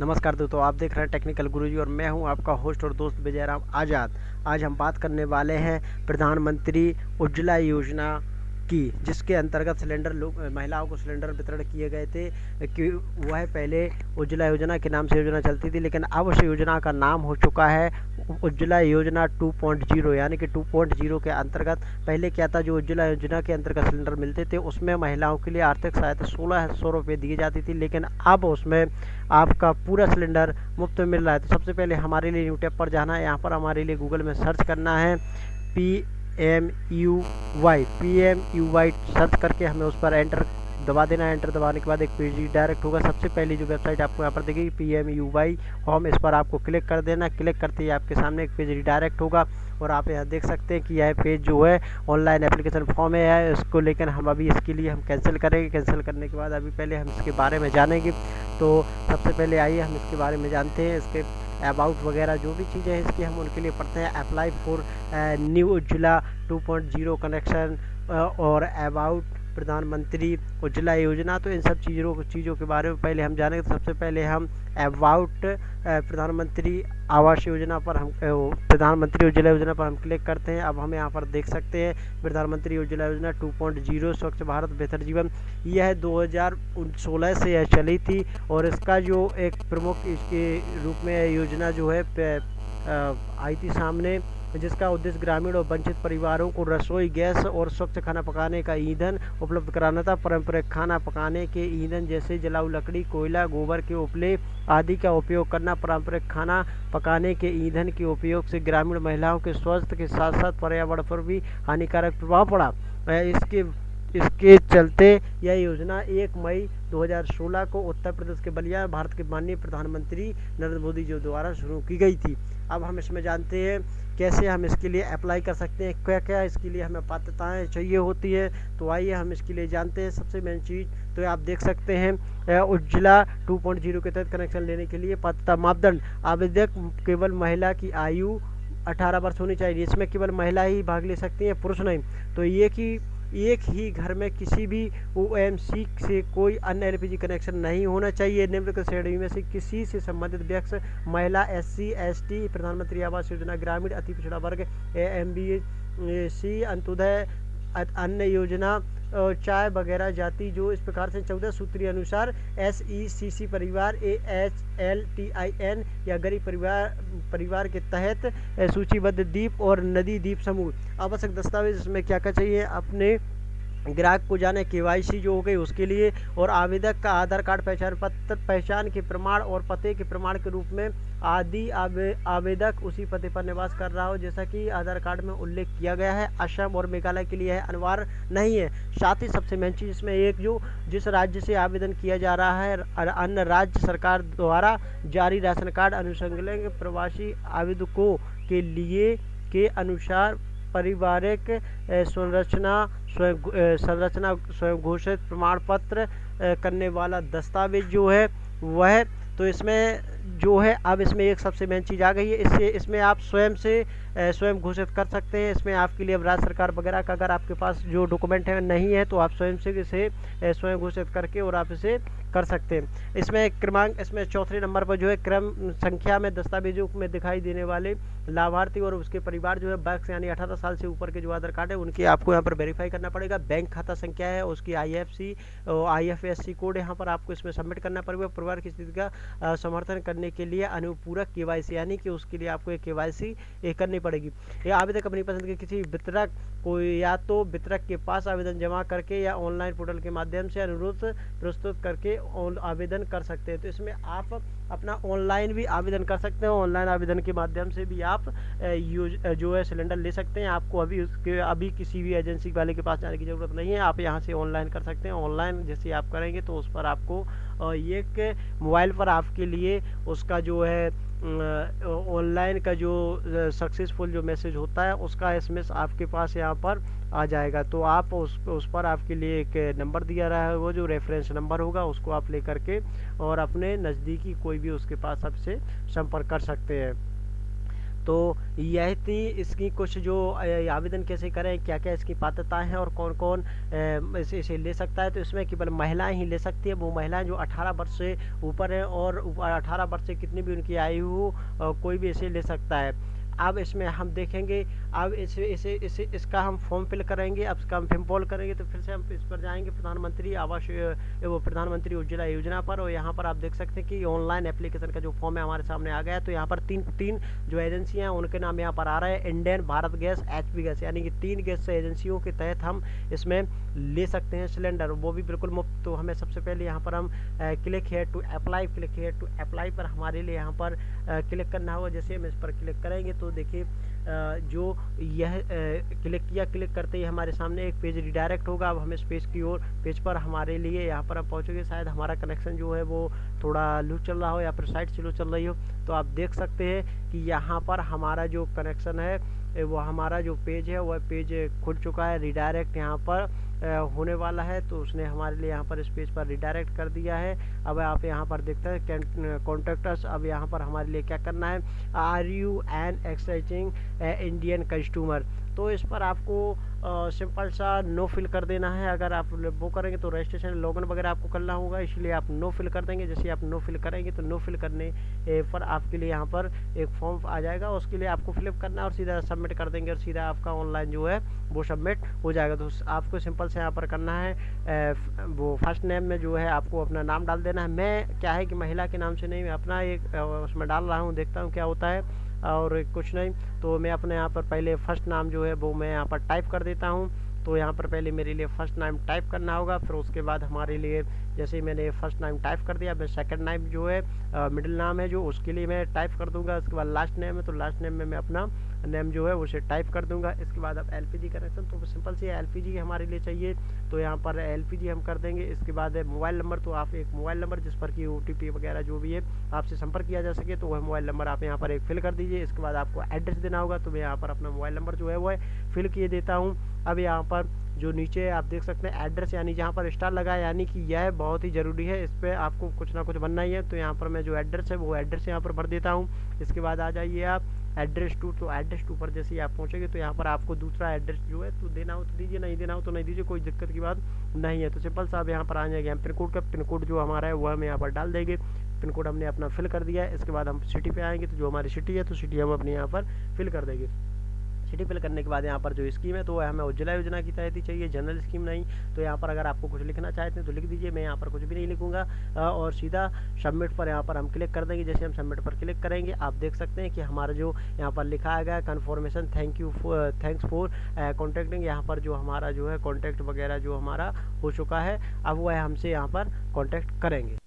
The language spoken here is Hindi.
नमस्कार दोस्तों, आप देख रहे हैं टेक्निकल गुरुजी और मैं हूँ आपका होस्ट और दोस्त विजयराम आज़ाद। आज हम बात करने वाले हैं प्रधानमंत्री उज्ज्वला योजना की, जिसके अंतर्गत सिलेंडर लोग, महिलाओं को सिलेंडर वितरण किए गए थे, कि वह पहले उज्ज्वला योजना के नाम से योजना चलती थी, लेकिन अब उस योजना का नाम हो चुका है उज्ज्वला योजना 2.0 यानी कि 2.0 के अंतर्गत, पहले क्या था, जो उज्ज्वला योजना के अंतर्गत सिलेंडर मिलते थे, उसमें महिलाओं के लिए आर्थिक सहायता सोलह सौ रुपये दी जाती थी, लेकिन अब उसमें आपका पूरा सिलेंडर मुफ़्त मिल रहा है। तो सबसे पहले हमारे लिए यूट्यूब पर जाना है, यहाँ पर हमारे लिए गूगल में सर्च करना है, P M U Y, P M U Y search करके हमें उस पर एंटर दबा देना एंटर दबाने के बाद एक पेज डायरेक्ट होगा। सबसे पहली जो वेबसाइट आपको यहाँ पर देखेगी P M U Y home इस पर आपको क्लिक कर देना। क्लिक करते ही आपके सामने एक पेज डायरेक्ट होगा और आप यहाँ देख सकते हैं कि यह पेज जो है ऑनलाइन एप्लीकेशन फॉर्म है। इसको लेकिन हम अभी इसके लिए हम कैंसिल करेंगे। कैंसिल करने के बाद अभी पहले हम इसके बारे में जानेंगे। तो सबसे पहले आइए, हम इसके बारे में जानते हैं। इसके अबाउट वगैरह जो भी चीज़ें हैं, इसकी हम उनके लिए पढ़ते हैं। Apply for new Ujjwala 2.0 connection और अबाउट प्रधानमंत्री उज्ज्वला योजना। तो इन सब चीज़ों चीज़ों के बारे में पहले हम जानेंगे। तो सबसे पहले हम अबाउट प्रधानमंत्री आवास योजना पर हम प्रधानमंत्री उज्ज्वला योजना पर हम क्लिक करते हैं। अब हम यहाँ पर देख सकते हैं, प्रधानमंत्री उज्ज्वला योजना 2.0 स्वच्छ भारत, बेहतर जीवन। यह 2016 से यह चली थी और इसका जो एक प्रमुख इसके रूप में योजना जो है आई थी सामने। जिसका उद्देश्य ग्रामीण और वंचित परिवारों को रसोई गैस और स्वच्छ खाना पकाने का ईंधन उपलब्ध कराना था। पारंपरिक खाना पकाने के ईंधन जैसे जलाऊ लकड़ी, कोयला, गोबर के उपले आदि का उपयोग करना, पारंपरिक खाना पकाने के ईंधन के उपयोग से ग्रामीण महिलाओं के स्वास्थ्य के साथ साथ पर्यावरण पर भी हानिकारक प्रभाव पड़ा। इसके इसके चलते यह योजना 1 मई 2016 को उत्तर प्रदेश के बलिया, भारत के माननीय प्रधानमंत्री नरेंद्र मोदी जी द्वारा शुरू की गई थी। अब हम इसमें जानते हैं कैसे हम इसके लिए अप्लाई कर सकते हैं, क्या क्या इसके लिए हमें पात्रताएँ चाहिए होती है तो आइए हम इसके लिए जानते हैं सबसे मेन चीज़ तो आप देख सकते हैं उज्ज्वला 2.0 के तहत कनेक्शन लेने के लिए पात्रता मापदंड, आवेदक केवल महिला की आयु 18 वर्ष होनी चाहिए, इसमें केवल महिला ही भाग ले सकती हैं, पुरुष नहीं तो ये कि एक ही घर में किसी भी ओएमसी से कोई अन्य एलपीजी कनेक्शन नहीं होना चाहिए। निम्नलिखित श्रेणी में से किसी से संबंधित व्यक्ति, महिला एससी एसटी प्रधानमंत्री आवास योजना, ग्रामीण, अति पिछड़ा वर्ग एम बी सी अंत्योदय, अन्य योजना चाय वगैरह जाति जो इस प्रकार से चौदह सूत्री अनुसार एस ई सी सी परिवार A H L T I N या गरीब परिवार परिवार के तहत सूचीबद्ध द्वीप और नदी द्वीप समूह। आवश्यक दस्तावेज़ इसमें क्या क्या चाहिए? अपने ग्राहक को जाने के जो हो गई उसके लिए और आवेदक का आधार कार्ड पहचान पत्र पहचान के प्रमाण और पते के प्रमाण के रूप में आदि आवे, आवेदक उसी पते पर निवास कर रहा हो जैसा कि आधार कार्ड में उल्लेख किया गया है। असम और मेघालय के लिए है अनिवार्य नहीं है। साथ ही सबसे मेन चीज़ इसमें एक जो जिस राज्य से आवेदन किया जा रहा है अन्य राज्य सरकार द्वारा जारी राशन कार्ड अनुसंग प्रवासी आवेदकों के लिए के अनुसार पारिवारिक संरचना स्वयं संरचना, स्वयं घोषित प्रमाण पत्र करने वाला दस्तावेज़ जो है, वह तो इसमें जो है, अब इसमें एक सबसे मेन चीज़ आ गई है। इससे, इसमें आप स्वयं से स्वयं घोषित कर सकते हैं। इसमें आपके लिए अब राज्य सरकार वगैरह का अगर आपके पास जो डॉक्यूमेंट है, नहीं है तो आप स्वयं से इसे स्वयं घोषित करके और आप इसे कर सकते हैं। इसमें क्रमांक, इसमें चौथे नंबर पर जो है, क्रम, संख्या में दस्तावेजों में दिखाई देने वाले लाभार्थी और उसके परिवार जो है, बैक्स यानी अठारह साल से ऊपर के जो आधार कार्ड है, उनकी आपको यहाँ पर वेरीफाई करना पड़ेगा। बैंक खाता संख्या है, उसकी I F C I F S C code यहाँ पर आपको इसमें सबमिट करना पड़ेगा। परिवार की स्थिति का समर्थन करने के लिए अनुपूरक के यानी कि उसके लिए आपको एक के करनी पड़ेगी। ये आवेदक अपनी पसंद के किसी वितरक को या तो वितरक के पास आवेदन जमा करके या ऑनलाइन पोर्टल के माध्यम से अनुरोध प्रस्तुत करके आवेदन कर सकते हैं। तो इसमें आप अपना ऑनलाइन भी आवेदन कर सकते हैं। ऑनलाइन आवेदन के माध्यम से भी आप यूज़ जो है सिलेंडर ले सकते हैं। आपको अभी उसके, अभी किसी भी एजेंसी वाले के पास जाने की ज़रूरत नहीं है। आप यहाँ से ऑनलाइन कर सकते हैं। ऑनलाइन जैसे आप करेंगे तो उस पर आपको एक मोबाइल पर आपके लिए उसका जो है ऑनलाइन का जो सक्सेसफुल जो मैसेज होता है, उसका एसएमएस आपके पास यहाँ पर आ जाएगा। तो आप उस उस पर आपके लिए एक नंबर दिया रहा है, वो जो रेफरेंस नंबर होगा, उसको आप ले करके और अपने नज़दीकी कोई भी उसके पास आपसे संपर्क कर सकते हैं। तो यह थी इसकी कुछ जो आवेदन कैसे करें क्या क्या इसकी पात्रता है और कौन कौन इसे इसे ले सकता है। तो इसमें केवल महिलाएँ ही ले सकती है। वो महिलाएँ जो 18 वर्ष से ऊपर हैं और 18 वर्ष से कितनी भी उनकी आयु हो कोई भी इसे ले सकता है। अब इसमें हम देखेंगे, अब इसे इसे इसे, इसका हम फॉर्म फिल करेंगे, अब इसका हम फिल करेंगे तो फिर से हम इस पर जाएँगे, प्रधानमंत्री आवास, वो प्रधानमंत्री उज्ज्वला योजना पर, और यहाँ पर आप देख सकते हैं कि ऑनलाइन एप्लीकेशन का जो फॉर्म है हमारे सामने आ गया है तो यहाँ पर तीन तीन जो एजेंसियाँ हैं, उनके नाम यहाँ पर आ रहे हैं Indian Bharat gas HP gas यानी कि तीन गैस एजेंसियों के तहत हम इसमें ले सकते हैं सिलेंडर वो भी बिल्कुल मुफ़्त तो हमें सबसे पहले यहाँ पर हम click here to apply click here to apply पर हमारे लिए यहाँ पर क्लिक करना होगा, जैसे हम इस पर क्लिक करेंगे तो देखिए जो यह क्लिक किया, क्लिक करते ही हमारे सामने एक पेज रिडायरेक्ट होगा। अब हमें इस पेज की ओर, पेज पर हमारे लिए यहाँ पर आप पहुँचोगे। शायद हमारा कनेक्शन जो है वो थोड़ा लू चल रहा हो या फिर साइड स्लो चल रही हो। तो आप देख सकते हैं कि यहाँ पर हमारा जो कनेक्शन है वो हमारा जो पेज है, वह पेज खुल चुका है रिडायरेक्ट यहाँ पर होने वाला है तो उसने हमारे लिए यहाँ पर इस पेज पर रिडायरेक्ट कर दिया है। अब आप यहाँ पर देखते हैं कॉन्ट्रैक्टर्स अब यहाँ पर हमारे लिए क्या करना है? Are you an existing Indian customer तो इस पर आपको सिंपल सा नो फिल कर देना है। अगर आप वो करेंगे तो रजिस्ट्रेशन लॉगिन वगैरह आपको करना होगा। इसलिए आप नो फिल कर देंगे। जैसे आप नो फिल करेंगे तो नो फिल करने पर आपके लिए यहाँ पर एक फॉर्म आ जाएगा। उसके लिए आपको फिलअप करना और सीधा सबमिट कर देंगे और सीधा आपका ऑनलाइन जो है, वो सबमिट हो जाएगा। तो आपको सिंपल से यहाँ पर करना है वो फ़र्स्ट नेम में जो है आपको अपना नाम डाल देना है। मैं, क्या है कि महिला के नाम से नहीं, मैं अपना एक उसमें डाल रहा हूँ, देखता हूँ क्या होता है। और कुछ नहीं। तो मैं अपने यहाँ पर पहले फ़र्स्ट नाम जो है वो मैं यहाँ पर टाइप कर देता हूँ। तो यहाँ पर पहले मेरे लिए फ़र्स्ट नाम टाइप करना होगा, फिर उसके बाद हमारे लिए जैसे ही मैंने फ़र्स्ट नाम टाइप कर दिया मैं सेकंड नाम जो है मिडिल नाम है, जो उसके लिए मैं टाइप कर दूँगा। उसके बाद लास्ट नेम है तो लास्ट नेम में मैं अपना नेम जो है, उसे टाइप कर दूँगा। इसके बाद अब एलपीजी कनेक्शन तो सिंपल सी एलपीजी हमारे लिए चाहिए। तो यहाँ पर एलपीजी हम कर देंगे। इसके बाद मोबाइल नंबर तो आप एक मोबाइल नंबर जिस पर कि ओ वगैरह जो भी है, आपसे संपर्क किया जा सके तो वह मोबाइल नंबर आप यहाँ पर एक फिल कर दीजिए। इसके बाद आपको एड्रेस देना होगा तो मैं यहाँ पर अपना मोबाइल नंबर जो है, वो फिल किए देता हूँ। अब यहाँ पर जो नीचे आप देख सकते हैं एड्रेस यानी जहाँ पर स्टार लगा है, यानी कि यह बहुत ही ज़रूरी है। इस पर आपको कुछ ना कुछ बनना ही है। तो यहाँ पर मैं जो एड्रेस है, वो एड्रेस यहाँ पर भर देता हूँ। इसके बाद आ जाइए आप एड्रेस टू तो एड्रेस टू पर जैसे ही आप पहुँचेंगे तो यहाँ पर आपको दूसरा एड्रेस जो है तो देना हो तो दीजिए, नहीं देना हो तो नहीं दीजिए, कोई दिक्कत की बात नहीं है। तो सिंपल साहब यहाँ पर आ जाएँगे हम पिन कोड का। पिन कोड जो हमारा है वह हम यहाँ पर डाल देंगे। पिन कोड हमने अपना फिल कर दिया है। इसके बाद हम सिटी पे आएँगे तो जो हमारी सिटी है तो सिटी हम अपने यहाँ पर फिल कर देंगे। सिटी फिल करने के बाद यहाँ पर जो स्कीम है तो वह हमें उज्ज्वला योजना की तहत ही चाहिए, जनरल स्कीम नहीं। तो यहाँ पर अगर आपको कुछ लिखना चाहते हैं तो लिख दीजिए, मैं यहाँ पर कुछ भी नहीं लिखूँगा। और सीधा सबमिट पर यहाँ पर हम क्लिक कर देंगे। जैसे हम सबमिट पर क्लिक करेंगे, आप देख सकते हैं कि हमारा जो यहाँ पर लिखा गया confirmation thank you thanks for contacting यहाँ पर जो हमारा जो है कॉन्टैक्ट वगैरह जो हमारा हो चुका है, अब वह हमसे यहाँ पर कॉन्टैक्ट करेंगे।